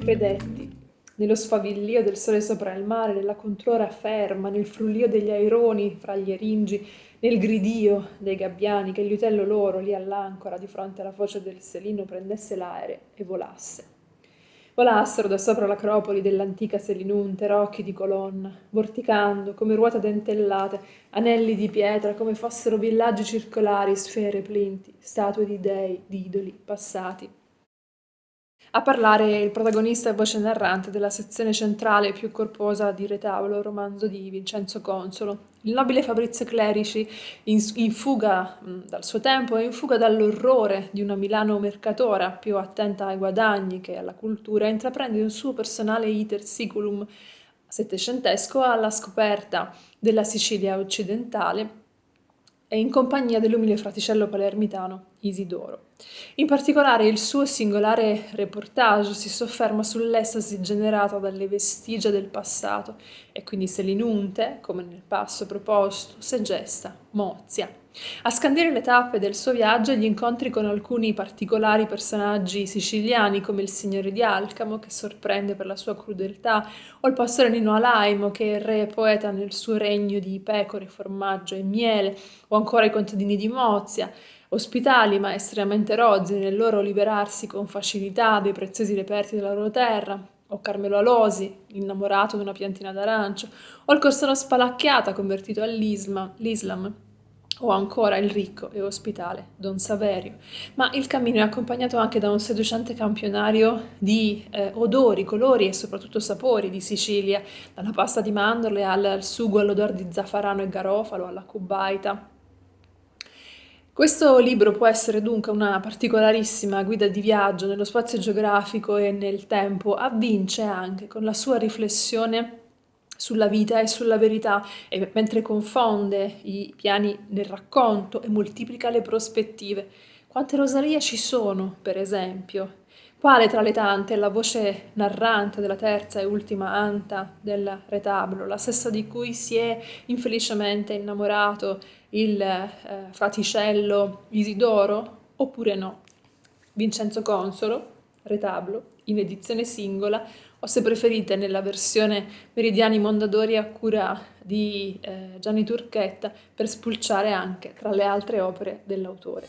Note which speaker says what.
Speaker 1: Credetti, nello sfavillio del sole sopra il mare, nella controra ferma, nel frullio degli aironi fra gli eringi, nel gridio dei gabbiani, che il liutello loro, lì all'ancora, di fronte alla foce del Selino, prendesse l'aere e volasse. Volassero da sopra l'acropoli dell'antica Selinunte, rocchi di colonna, vorticando come ruote dentellate, anelli di pietra, come fossero villaggi circolari, sfere, plinti, statue di dei, di idoli passati. A parlare il protagonista e voce narrante della sezione centrale più corposa di Retabolo, romanzo di Vincenzo Consolo. Il nobile Fabrizio Clerici, in, in fuga mh, dal suo tempo e in fuga dall'orrore di una Milano mercatora più attenta ai guadagni che alla cultura, intraprende un suo personale iter siculum settecentesco alla scoperta della Sicilia occidentale e in compagnia dell'umile fraticello palermitano Isidoro. In particolare il suo singolare reportage si sofferma sull'estasi generata dalle vestigia del passato e quindi se l'inunte, come nel passo proposto, se gesta, mozia. A scandire le tappe del suo viaggio gli incontri con alcuni particolari personaggi siciliani come il signore di Alcamo che sorprende per la sua crudeltà o il pastore Nino Alaimo che è re e poeta nel suo regno di pecore, formaggio e miele o ancora i contadini di Mozia ospitali ma estremamente rozzi nel loro liberarsi con facilità dei preziosi reperti della loro terra, o Carmelo Alosi, innamorato di una piantina d'arancio, o il Corsano Spalacchiata convertito all'Islam, o ancora il ricco e ospitale Don Saverio. Ma il cammino è accompagnato anche da un seducente campionario di eh, odori, colori e soprattutto sapori di Sicilia, dalla pasta di mandorle al, sugo all'odore di zaffarano e garofalo, alla cubaita, questo libro può essere dunque una particolarissima guida di viaggio nello spazio geografico e nel tempo, avvince anche con la sua riflessione sulla vita e sulla verità, e mentre confonde i piani del racconto e moltiplica le prospettive. Quante Rosalie ci sono, per esempio? Quale tra le tante è la voce narrante della terza e ultima anta del retablo, la stessa di cui si è infelicemente innamorato il eh, fraticello Isidoro, oppure no? Vincenzo Consolo, retablo, in edizione singola, o se preferite nella versione Meridiani Mondadori a cura di eh, Gianni Turchetta, per spulciare anche tra le altre opere dell'autore.